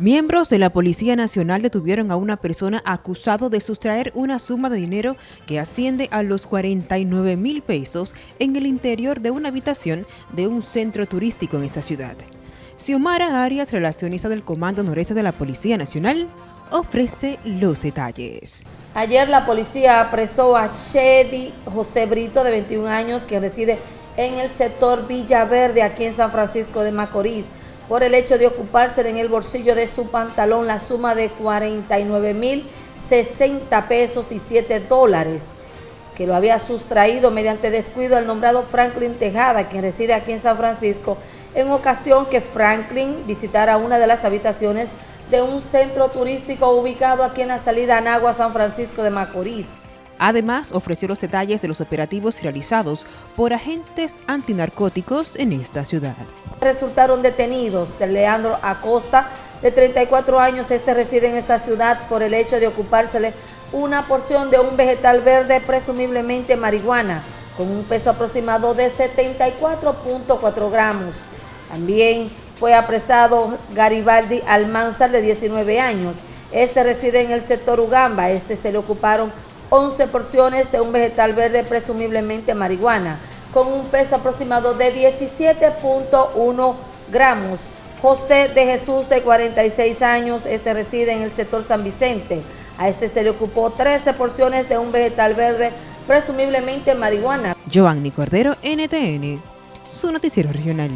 Miembros de la Policía Nacional detuvieron a una persona acusado de sustraer una suma de dinero que asciende a los 49 mil pesos en el interior de una habitación de un centro turístico en esta ciudad. Xiomara Arias, relacionista del Comando Noreste de la Policía Nacional, ofrece los detalles. Ayer la policía apresó a Shedi José Brito, de 21 años, que reside en el sector Villaverde, aquí en San Francisco de Macorís, por el hecho de ocuparse en el bolsillo de su pantalón la suma de 49 mil 60 pesos y 7 dólares que lo había sustraído mediante descuido al nombrado Franklin Tejada, quien reside aquí en San Francisco, en ocasión que Franklin visitara una de las habitaciones de un centro turístico ubicado aquí en la salida Anagua, San Francisco de Macorís. Además, ofreció los detalles de los operativos realizados por agentes antinarcóticos en esta ciudad. Resultaron detenidos de Leandro Acosta, de 34 años, este reside en esta ciudad por el hecho de ocupársele una porción de un vegetal verde, presumiblemente marihuana, con un peso aproximado de 74.4 gramos. También fue apresado Garibaldi Almanzar, de 19 años. Este reside en el sector Ugamba. Este se le ocuparon 11 porciones de un vegetal verde, presumiblemente marihuana, con un peso aproximado de 17.1 gramos. José de Jesús, de 46 años, este reside en el sector San Vicente. A este se le ocupó 13 porciones de un vegetal verde, presumiblemente marihuana. Giovanni Cordero, NTN, su noticiero regional.